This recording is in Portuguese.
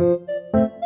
Música